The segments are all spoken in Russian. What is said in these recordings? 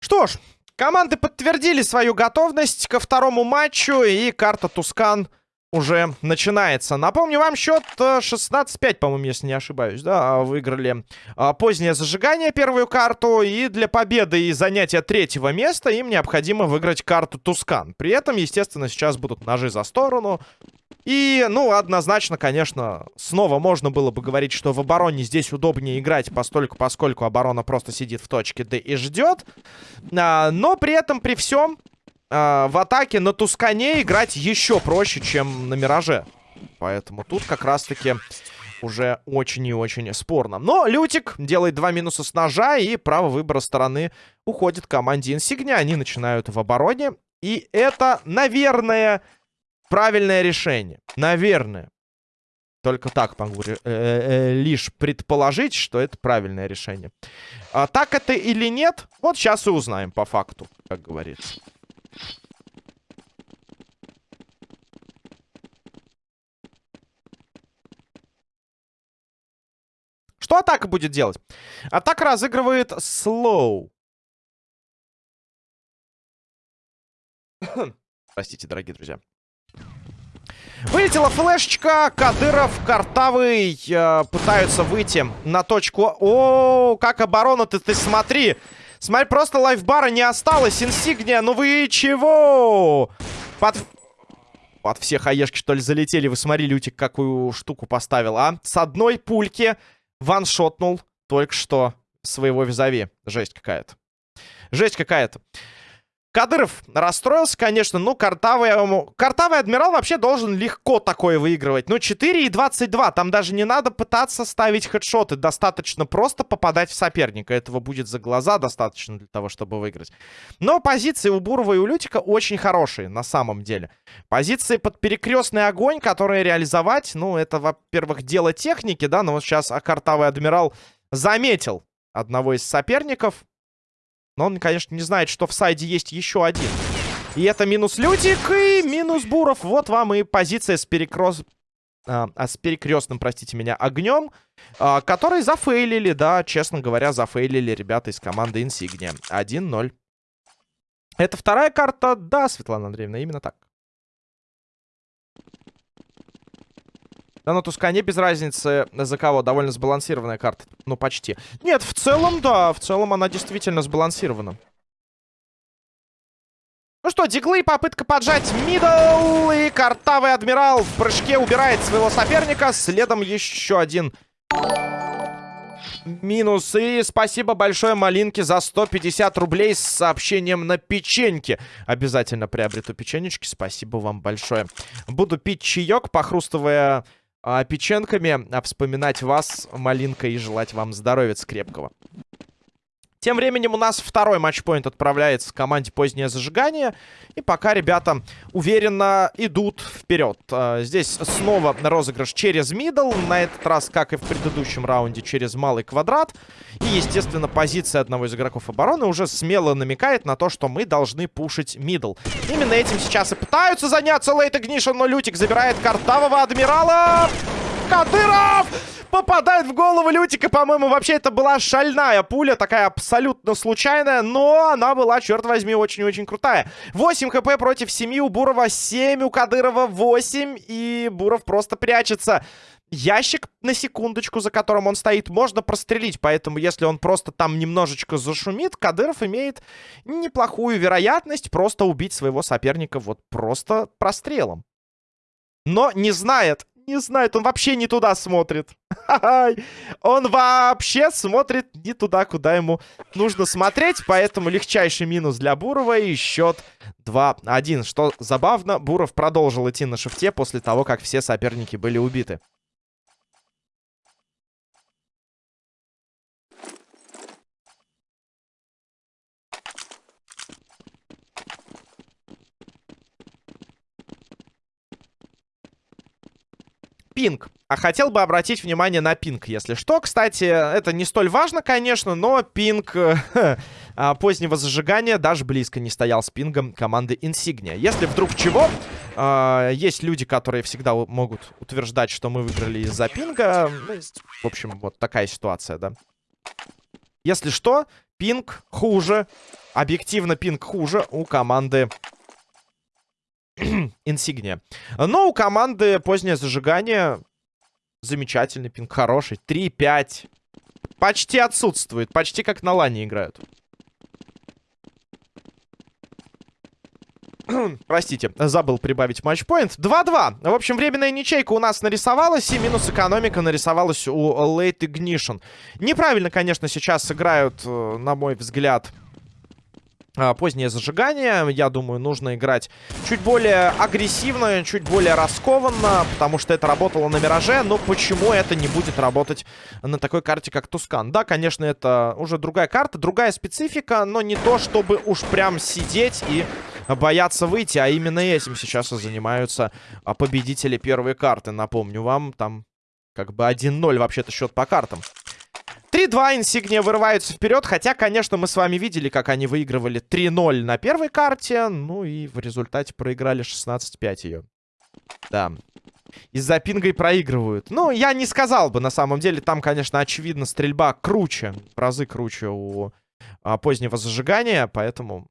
Что ж, команды подтвердили свою готовность ко второму матчу, и карта Тускан уже начинается. Напомню вам, счет 16-5, э, по-моему, если не ошибаюсь, да, выиграли а, позднее зажигание, первую карту, и для победы и занятия третьего места им необходимо выиграть карту Тускан. При этом, естественно, сейчас будут ножи за сторону. И, ну, однозначно, конечно, снова можно было бы говорить, что в обороне здесь удобнее играть, постольку, поскольку оборона просто сидит в точке Д и ждет. А, но при этом, при всем, э, в атаке на Тускане играть еще проще, чем на Мираже. Поэтому тут как раз-таки уже очень и очень спорно. Но Лютик делает два минуса с ножа, и право выбора стороны уходит команде Инсигня. Они начинают в обороне. И это, наверное, правильное решение. Наверное. Только так могу э -э -э лишь предположить, что это правильное решение. А так это или нет, вот сейчас и узнаем по факту, как говорится. Что атака будет делать? Атака разыгрывает слоу. Простите, дорогие друзья. Вылетела флешечка. Кадыров, Картавый э, пытаются выйти на точку. О, как оборона-то, ты смотри. Смотри, просто лайфбара не осталось. Инсигния, ну вы чего? Под... Под все хаешки, что ли, залетели. Вы смотрели, Лютик какую штуку поставил, а? С одной пульки ваншотнул только что своего визави. Жесть какая-то. Жесть какая-то. Кадыров расстроился, конечно. Ну, картавый, картавый адмирал вообще должен легко такое выигрывать. Ну, 4 и 22. Там даже не надо пытаться ставить хедшоты. Достаточно просто попадать в соперника. Этого будет за глаза достаточно для того, чтобы выиграть. Но позиции у Бурова и у Лютика очень хорошие, на самом деле. Позиции под перекрестный огонь, которые реализовать, ну, это, во-первых, дело техники, да. Но вот сейчас картавый адмирал заметил одного из соперников. Но он, конечно, не знает, что в сайде есть еще один. И это минус Лютик и минус Буров. Вот вам и позиция с перекрос... А, а, с перекрестным, простите меня, огнем, а, который зафейлили, да, честно говоря, зафейлили ребята из команды Insignia. 1-0. Это вторая карта, да, Светлана Андреевна, именно так. Да, на Тускане без разницы за кого. Довольно сбалансированная карта. Ну, почти. Нет, в целом, да. В целом она действительно сбалансирована. Ну что, диглы, попытка поджать мидл. И картавый адмирал в прыжке убирает своего соперника. Следом еще один минус. И спасибо большое Малинке за 150 рублей с сообщением на печеньке. Обязательно приобрету печенечки. Спасибо вам большое. Буду пить чаек, похрустывая печеньками, а вспоминать вас, Малинка, и желать вам здоровья крепкого. Тем временем у нас второй матчпоинт отправляется команде «Позднее зажигание». И пока ребята уверенно идут вперед. А, здесь снова розыгрыш через middle. На этот раз, как и в предыдущем раунде, через малый квадрат. И, естественно, позиция одного из игроков обороны уже смело намекает на то, что мы должны пушить middle. Именно этим сейчас и пытаются заняться Лейт Игнишн, но Лютик забирает картавого адмирала. Кадыров! Попадает в голову Лютика, по-моему, вообще это была шальная пуля, такая абсолютно случайная, но она была, черт возьми, очень-очень крутая. 8 хп против 7 у Бурова, 7 у Кадырова, 8, и Буров просто прячется. Ящик, на секундочку, за которым он стоит, можно прострелить. Поэтому, если он просто там немножечко зашумит, Кадыров имеет неплохую вероятность просто убить своего соперника вот просто прострелом. Но не знает, не знает, он вообще не туда смотрит. Он вообще смотрит не туда, куда ему нужно смотреть. Поэтому легчайший минус для Бурова и счет 2-1. Что забавно, Буров продолжил идти на шифте после того, как все соперники были убиты. Пинг. А хотел бы обратить внимание на пинг, если что. Кстати, это не столь важно, конечно, но пинг э, а, позднего зажигания даже близко не стоял с пингом команды Insignia. Если вдруг чего, Э, есть люди, которые всегда могут утверждать, что мы выиграли из-за пинга. Ну, в общем, вот такая ситуация, да. Если что, пинг хуже. Объективно пинг хуже у команды Инсигния. Но у команды позднее зажигание замечательный пинг, хороший. 3-5. Почти отсутствует. Почти как на лане играют. Простите, забыл прибавить матчпоинт. 2-2. В общем, временная ничейка у нас нарисовалась, и минус экономика нарисовалась у Late Ignition. Неправильно, конечно, сейчас играют, э, на мой взгляд, позднее зажигание. Я думаю, нужно играть чуть более агрессивно, чуть более раскованно, потому что это работало на Мираже. Но почему это не будет работать на такой карте, как Тускан? Да, конечно, это уже другая карта, другая специфика, но не то, чтобы уж прям сидеть и бояться выйти, а именно этим сейчас и занимаются а, победители первой карты. Напомню вам, там как бы 1-0 вообще-то счет по картам. 3-2 Инсигния вырываются вперед. Хотя, конечно, мы с вами видели, как они выигрывали 3-0 на первой карте. Ну и в результате проиграли 16-5 ее. Да. Из-за пинга и проигрывают. Ну, я не сказал бы, на самом деле. Там, конечно, очевидно, стрельба круче. Разы круче у а, позднего зажигания. Поэтому...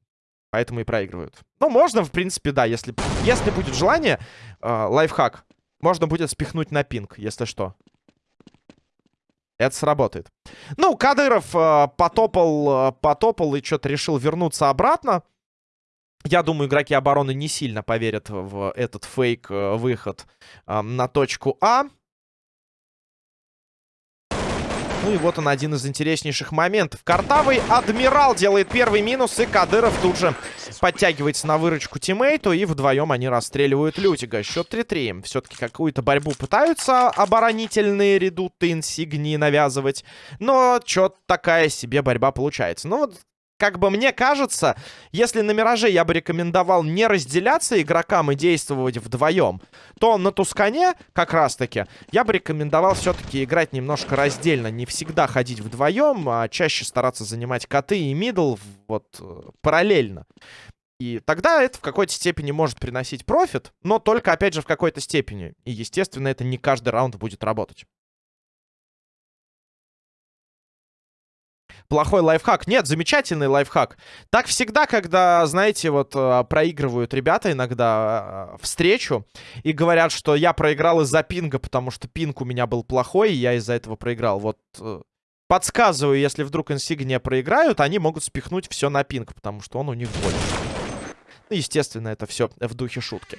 Поэтому и проигрывают. Ну, можно, в принципе, да. Если, если будет желание, э, лайфхак. Можно будет спихнуть на пинг, если что. Это сработает. Ну, Кадыров э, потопал, э, потопал и что-то решил вернуться обратно. Я думаю, игроки обороны не сильно поверят в этот фейк-выход э, э, на точку А. Ну и вот он один из интереснейших моментов. Картавый Адмирал делает первый минус, и Кадыров тут же подтягивается на выручку тиммейту, и вдвоем они расстреливают Лютига. Счет 3-3. Все-таки какую-то борьбу пытаются оборонительные редуты инсигнии навязывать, но что-то такая себе борьба получается. Ну вот как бы мне кажется, если на Мираже я бы рекомендовал не разделяться игрокам и действовать вдвоем, то на Тускане, как раз-таки, я бы рекомендовал все-таки играть немножко раздельно. Не всегда ходить вдвоем, а чаще стараться занимать коты и middle вот э, параллельно. И тогда это в какой-то степени может приносить профит, но только, опять же, в какой-то степени. И, естественно, это не каждый раунд будет работать. Плохой лайфхак. Нет, замечательный лайфхак. Так всегда, когда, знаете, вот э, проигрывают ребята иногда э, встречу и говорят, что я проиграл из-за пинга, потому что пинг у меня был плохой, и я из-за этого проиграл. Вот э, подсказываю, если вдруг инсигния проиграют, они могут спихнуть все на пинг, потому что он у них больше. Ну, естественно, это все в духе шутки.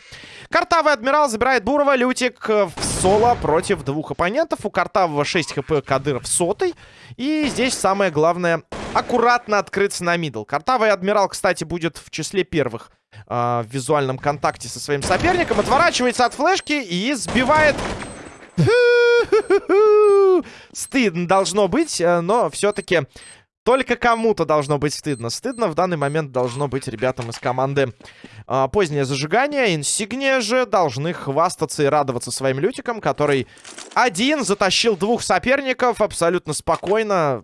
Картавый адмирал забирает Бурова. Лютик в соло против двух оппонентов. У Картавого 6 хп, Кадыров сотый. И здесь самое главное аккуратно открыться на мидл. Картавый адмирал, кстати, будет в числе первых э, в визуальном контакте со своим соперником. Отворачивается от флешки и сбивает... Стыдно должно быть, э, но все-таки только кому-то должно быть стыдно. Стыдно в данный момент должно быть ребятам из команды а, позднее зажигание. Инсигния же должны хвастаться и радоваться своим лютикам, который один затащил двух соперников абсолютно спокойно.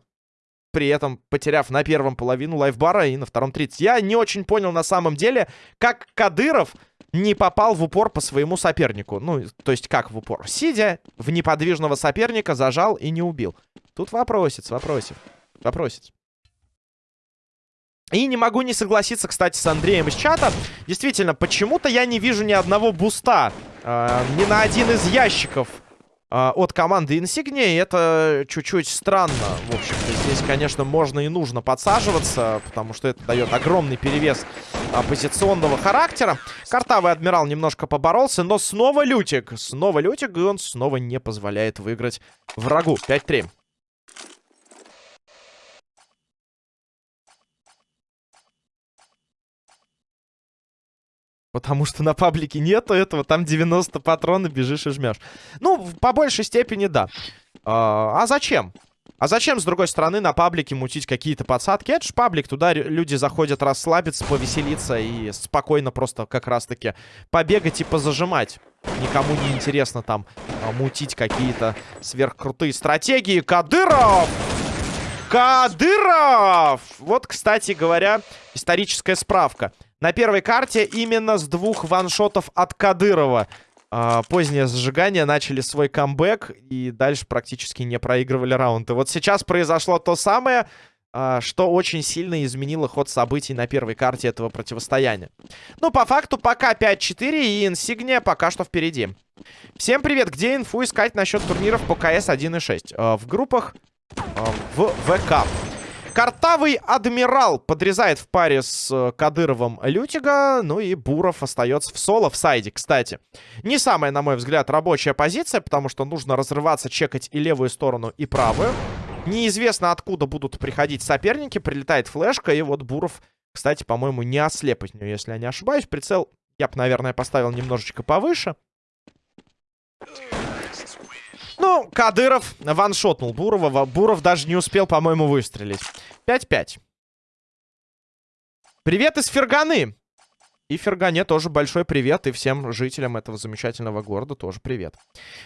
При этом потеряв на первом половину лайфбара и на втором 30. Я не очень понял на самом деле, как Кадыров не попал в упор по своему сопернику. Ну, то есть как в упор? Сидя в неподвижного соперника, зажал и не убил. Тут вопросец, вопросец. Вопросец. И не могу не согласиться, кстати, с Андреем из чата. Действительно, почему-то я не вижу ни одного буста. Э, ни на один из ящиков э, от команды Insignia. Это чуть-чуть странно. В общем-то, здесь, конечно, можно и нужно подсаживаться, потому что это дает огромный перевес оппозиционного характера. Картавый адмирал немножко поборолся, но снова Лютик. Снова Лютик, и он снова не позволяет выиграть врагу. 5-3. Потому что на паблике нету этого, там 90 патронов, бежишь и жмешь. Ну, по большей степени, да. А, а зачем? А зачем, с другой стороны, на паблике мутить какие-то подсадки? Это же паблик, туда люди заходят расслабиться, повеселиться и спокойно просто как раз-таки побегать и позажимать. Никому не интересно там а, мутить какие-то сверхкрутые стратегии. Кадыров! Кадыров! Вот, кстати говоря, историческая справка. На первой карте именно с двух ваншотов от Кадырова. А, позднее зажигание начали свой камбэк и дальше практически не проигрывали раунды. Вот сейчас произошло то самое, а, что очень сильно изменило ход событий на первой карте этого противостояния. Ну, по факту, пока 5-4 и инсигния пока что впереди. Всем привет! Где инфу искать насчет турниров по КС 1.6? А, в группах в ВК. Картавый адмирал подрезает в паре с э, Кадыровым Лютига. Ну и Буров остается в соло в сайде, кстати. Не самая, на мой взгляд, рабочая позиция, потому что нужно разрываться, чекать и левую сторону, и правую. Неизвестно, откуда будут приходить соперники. Прилетает флешка, и вот Буров, кстати, по-моему, не ослеп от если я не ошибаюсь. Прицел я бы, наверное, поставил немножечко повыше. Ну, Кадыров ваншотнул Бурова. Буров даже не успел, по-моему, выстрелить. 5-5. Привет из Ферганы. И Фергане тоже большой привет. И всем жителям этого замечательного города тоже привет.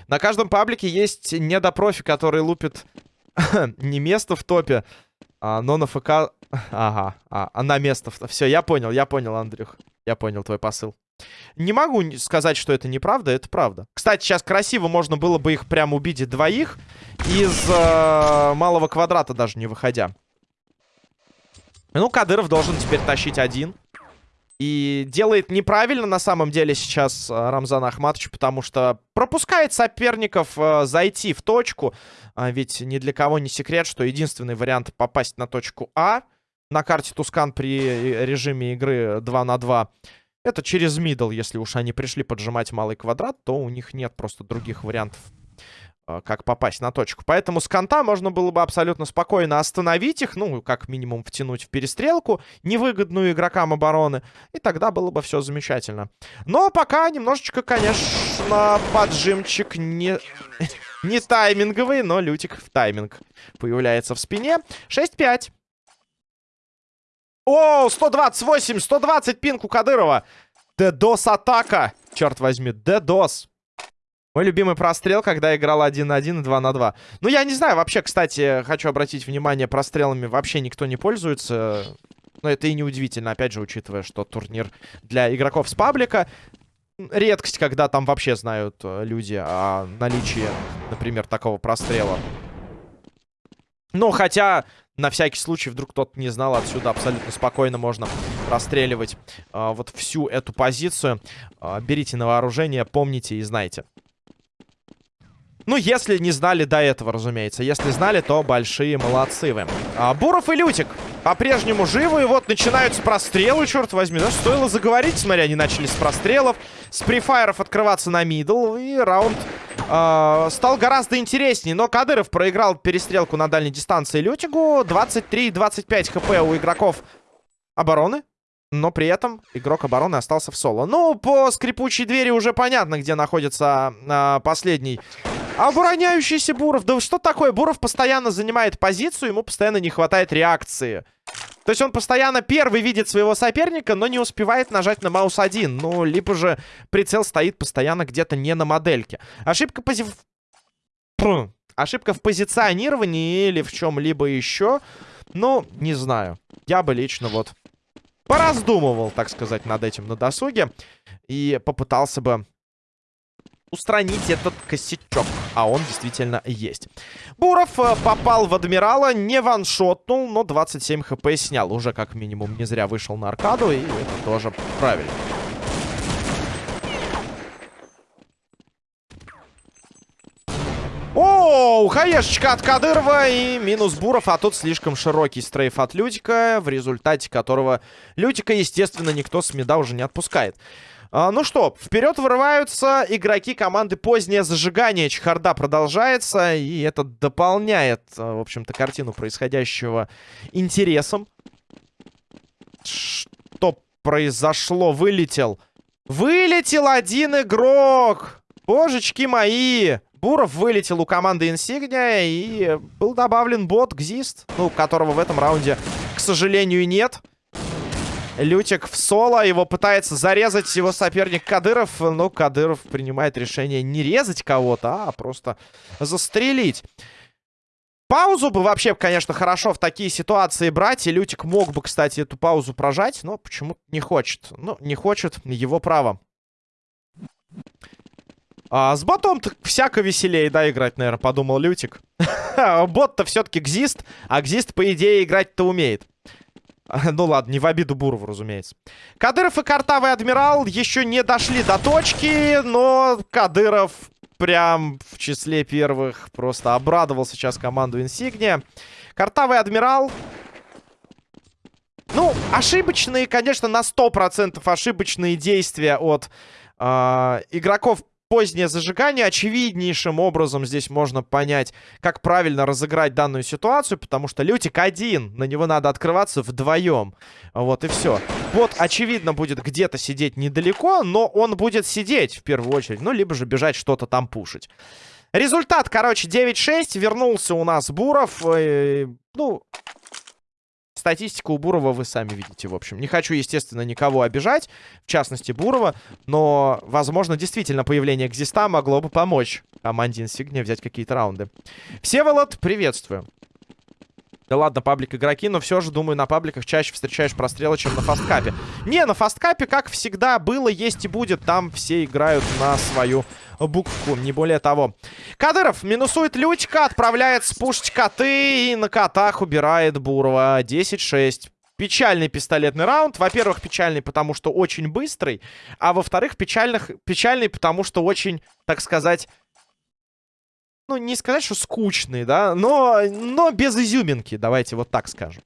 На каждом паблике есть недопрофи, который лупит не место в топе, а, но на ФК... Ага, а, а на место. Все, я понял, я понял, Андрюх. Я понял твой посыл. Не могу сказать, что это неправда, это правда. Кстати, сейчас красиво можно было бы их прям убить двоих из э, малого квадрата даже не выходя. Ну, Кадыров должен теперь тащить один. И делает неправильно на самом деле сейчас э, Рамзан Ахматович, потому что пропускает соперников э, зайти в точку. А ведь ни для кого не секрет, что единственный вариант попасть на точку А на карте Тускан при э, режиме игры 2 на 2 это через middle, если уж они пришли поджимать малый квадрат, то у них нет просто других вариантов, э, как попасть на точку. Поэтому с конта можно было бы абсолютно спокойно остановить их, ну, как минимум втянуть в перестрелку, невыгодную игрокам обороны, и тогда было бы все замечательно. Но пока немножечко, конечно, поджимчик не... не тайминговый, но Лютик в тайминг появляется в спине. 6-5. О, 128, 120 пинг у Кадырова. Дедос атака. Черт возьми, Дедос. Мой любимый прострел, когда играл 1 на 1 и 2 на 2. Ну, я не знаю, вообще, кстати, хочу обратить внимание, прострелами вообще никто не пользуется. Но это и не удивительно, опять же, учитывая, что турнир для игроков с паблика. Редкость, когда там вообще знают э, люди о наличии, например, такого прострела. Ну, хотя на всякий случай, вдруг кто-то не знал, отсюда абсолютно спокойно можно расстреливать э, вот всю эту позицию. Э, берите на вооружение, помните и знайте. Ну, если не знали до этого, разумеется. Если знали, то большие молодцы вы. А, Буров и Лютик по-прежнему живы. И вот начинаются прострелы, черт возьми. Да, стоило заговорить, смотри, они начали с прострелов. С префайров открываться на мидл. И раунд э, стал гораздо интереснее. Но Кадыров проиграл перестрелку на дальней дистанции Лютигу. 23-25 хп у игроков обороны. Но при этом игрок обороны остался в соло. Ну, по скрипучей двери уже понятно, где находится э, последний Обороняющийся Буров. Да что такое? Буров постоянно занимает позицию, ему постоянно не хватает реакции. То есть он постоянно первый видит своего соперника, но не успевает нажать на маус один. Ну, либо же прицел стоит постоянно где-то не на модельке. Ошибка пози... Ошибка в позиционировании или в чем-либо еще. Ну, не знаю. Я бы лично вот пораздумывал, так сказать, над этим на досуге. И попытался бы устранить этот косячок. А он действительно есть. Буров э, попал в Адмирала, не ваншотнул, но 27 хп снял. Уже как минимум не зря вышел на аркаду, и это тоже правильно. О, хаешечка от Кадырова и минус Буров, а тут слишком широкий стрейф от Лютика, в результате которого Лютика, естественно, никто с меда уже не отпускает. А, ну что, вперед вырываются игроки команды «Позднее зажигание». Чехарда продолжается, и это дополняет, а, в общем-то, картину происходящего интересом. Что произошло? Вылетел. Вылетел один игрок! Божечки мои! Буров вылетел у команды Инсигния, и был добавлен бот Гзист, ну, которого в этом раунде, к сожалению, нет. Лютик в соло. Его пытается зарезать его соперник Кадыров. Но Кадыров принимает решение не резать кого-то, а просто застрелить. Паузу бы вообще, конечно, хорошо в такие ситуации брать. И Лютик мог бы, кстати, эту паузу прожать, но почему-то не хочет. Ну, не хочет, его право. А, с ботом всяко веселее, да, играть, наверное, подумал Лютик. Бот-то все-таки гзист, а гзист, по идее, играть-то умеет. Ну ладно, не в обиду Бурову, разумеется. Кадыров и Картавый Адмирал еще не дошли до точки, но Кадыров прям в числе первых просто обрадовал сейчас команду Инсигния. Картавый Адмирал... Ну, ошибочные, конечно, на 100% ошибочные действия от э, игроков позднее зажигание. Очевиднейшим образом здесь можно понять, как правильно разыграть данную ситуацию, потому что Лютик один, на него надо открываться вдвоем. Вот и все. Вот, очевидно, будет где-то сидеть недалеко, но он будет сидеть в первую очередь, ну, либо же бежать что-то там пушить. Результат, короче, 9-6. Вернулся у нас Буров. Э, ну, Статистику у Бурова вы сами видите, в общем. Не хочу, естественно, никого обижать, в частности Бурова, но, возможно, действительно появление Гзиста могло бы помочь команде Инсигния взять какие-то раунды. Всеволод, приветствую. Да ладно, паблик игроки, но все же, думаю, на пабликах чаще встречаешь прострелы, чем на фасткапе. Не, на фасткапе, как всегда, было, есть и будет. Там все играют на свою букву, не более того. Кадыров минусует Лютика, отправляет спушить коты и на котах убирает Бурова. 10-6. Печальный пистолетный раунд. Во-первых, печальный, потому что очень быстрый. А во-вторых, печальный, потому что очень, так сказать ну, не сказать, что скучный, да, но, но без изюминки, давайте вот так скажем.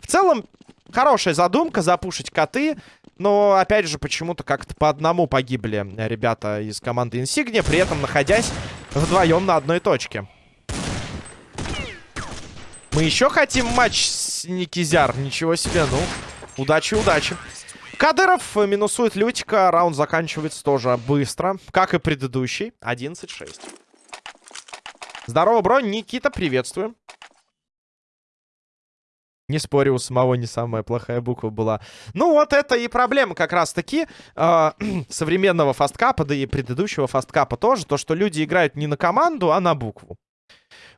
В целом, хорошая задумка запушить коты, но, опять же, почему-то как-то по одному погибли ребята из команды Insignia, при этом находясь вдвоем на одной точке. Мы еще хотим матч с Никизяр, ничего себе, ну, удачи, удачи. Кадыров минусует Лютика, раунд заканчивается тоже быстро, как и предыдущий, 11-6. Здорово, бро. Никита, приветствую. Не спорю, у самого не самая плохая буква была. Ну, вот это и проблема как раз-таки э, современного фасткапа, да и предыдущего фасткапа тоже. То, что люди играют не на команду, а на букву.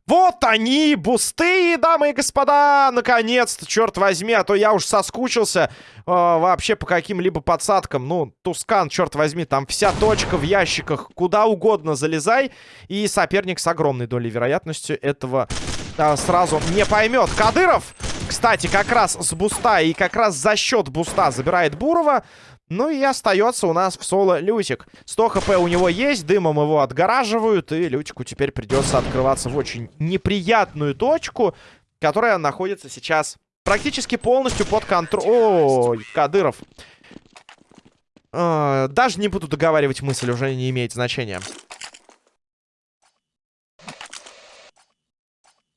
Вот они, бусты, дамы и господа! Наконец-то, черт возьми, а то я уж соскучился э, вообще по каким-либо подсадкам. Ну, Тускан, черт возьми, там вся точка в ящиках, куда угодно залезай. И соперник с огромной долей вероятности этого э, сразу не поймет. Кадыров, кстати, как раз с буста и как раз за счет буста забирает Бурова. Ну и остается у нас в соло Лютик. 100 хп у него есть, дымом его отгораживают, и Лютику теперь придется открываться в очень неприятную точку, которая находится сейчас практически полностью под контролем... Ой, Кадыров. Э, даже не буду договаривать мысль, уже не имеет значения.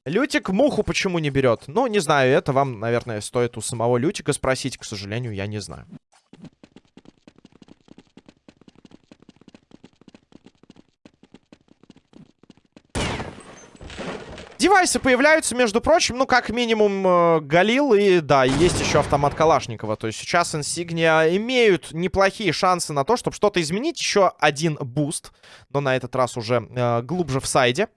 Лютик муху почему не берет? Ну, не знаю, это вам, наверное, стоит у самого Лютика спросить. К сожалению, я не знаю. Девайсы появляются, между прочим, ну, как минимум, э, Галил и, да, есть еще автомат Калашникова. То есть сейчас Insignia имеют неплохие шансы на то, чтобы что-то изменить. Еще один буст, но на этот раз уже э, глубже в сайде.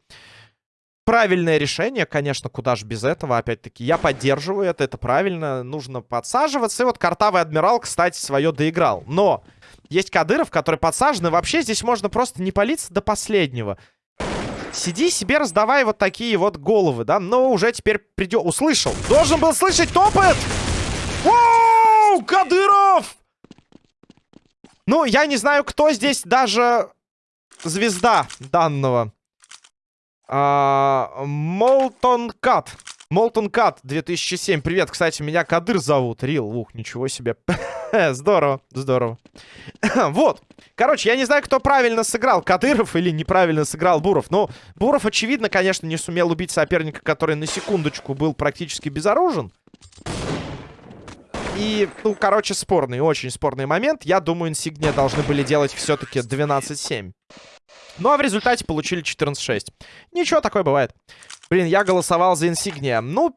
Правильное решение, конечно, куда же без этого, опять-таки. Я поддерживаю это, это правильно, нужно подсаживаться. И вот Картавый Адмирал, кстати, свое доиграл. Но есть Кадыров, который подсажен, и вообще здесь можно просто не палиться до последнего. Сиди себе, раздавай вот такие вот головы, да? Но уже теперь придет... Услышал. Должен был слышать топот! Воу! Кадыров! Ну, я не знаю, кто здесь даже звезда данного. Молтон Кат. Молтон Кат 2007. Привет, кстати, меня Кадыр зовут. Рил, ух, ничего себе. здорово, здорово. вот. Короче, я не знаю, кто правильно сыграл, Кадыров или неправильно сыграл Буров. Но Буров, очевидно, конечно, не сумел убить соперника, который на секундочку был практически безоружен. И, ну, короче, спорный, очень спорный момент. Я думаю, Инсигния должны были делать все-таки 12-7. Ну, а в результате получили 14-6. Ничего, такое бывает. Блин, я голосовал за Инсигния. Ну,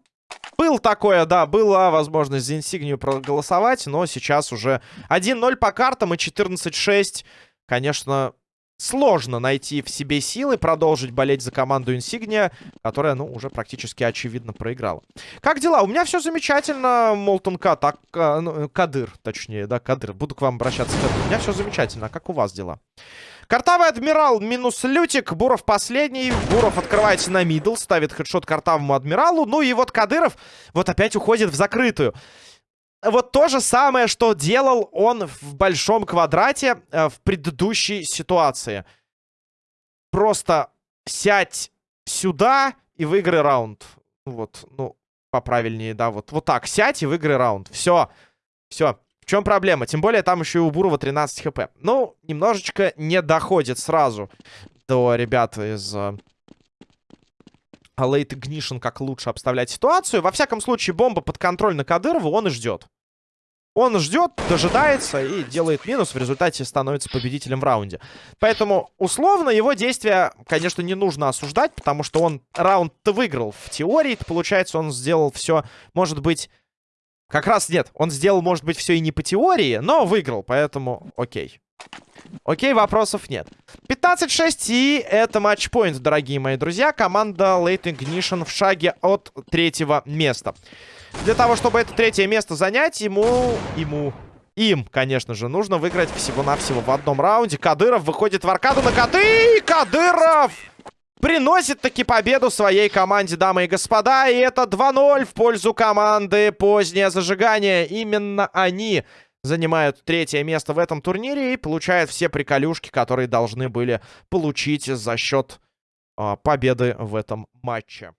был такое, да, была возможность за инсигнию проголосовать, но сейчас уже 1-0 по картам и 14-6. Конечно, сложно найти в себе силы продолжить болеть за команду Инсигния, которая, ну, уже практически очевидно проиграла. Как дела? У меня все замечательно, Молтон К, так, э, ну, Кадыр, точнее, да, Кадыр. Буду к вам обращаться, Кадыр. У меня все замечательно. А как у вас дела? Картавый адмирал минус лютик. Буров последний. Буров открывается на middle. Ставит хедшот картавому адмиралу. Ну и вот Кадыров вот опять уходит в закрытую. Вот то же самое, что делал он в большом квадрате э, в предыдущей ситуации. Просто сядь сюда и выиграй раунд. Вот, ну, поправильнее, да, вот, вот так. Сядь и выиграй раунд. Все, все чем проблема? Тем более там еще и у Бурова 13 хп. Ну, немножечко не доходит сразу до ребят из... Uh, Late Ignition, как лучше обставлять ситуацию. Во всяком случае, бомба под контроль на Кадырова, он и ждет. Он ждет, дожидается и делает минус. В результате становится победителем в раунде. Поэтому, условно, его действия, конечно, не нужно осуждать, потому что он раунд-то выиграл. В теории, получается, он сделал все, может быть, как раз нет. Он сделал, может быть, все и не по теории, но выиграл, поэтому окей. Окей, вопросов нет. 15-6, и это матчпоинт, дорогие мои друзья. Команда Late Ignition в шаге от третьего места. Для того, чтобы это третье место занять, ему... Ему... Им, конечно же, нужно выиграть всего-навсего в одном раунде. Кадыров выходит в аркаду на коты. Кадыров! Приносит таки победу своей команде, дамы и господа. И это 2-0 в пользу команды «Позднее зажигание». Именно они занимают третье место в этом турнире и получают все приколюшки, которые должны были получить за счет э, победы в этом матче.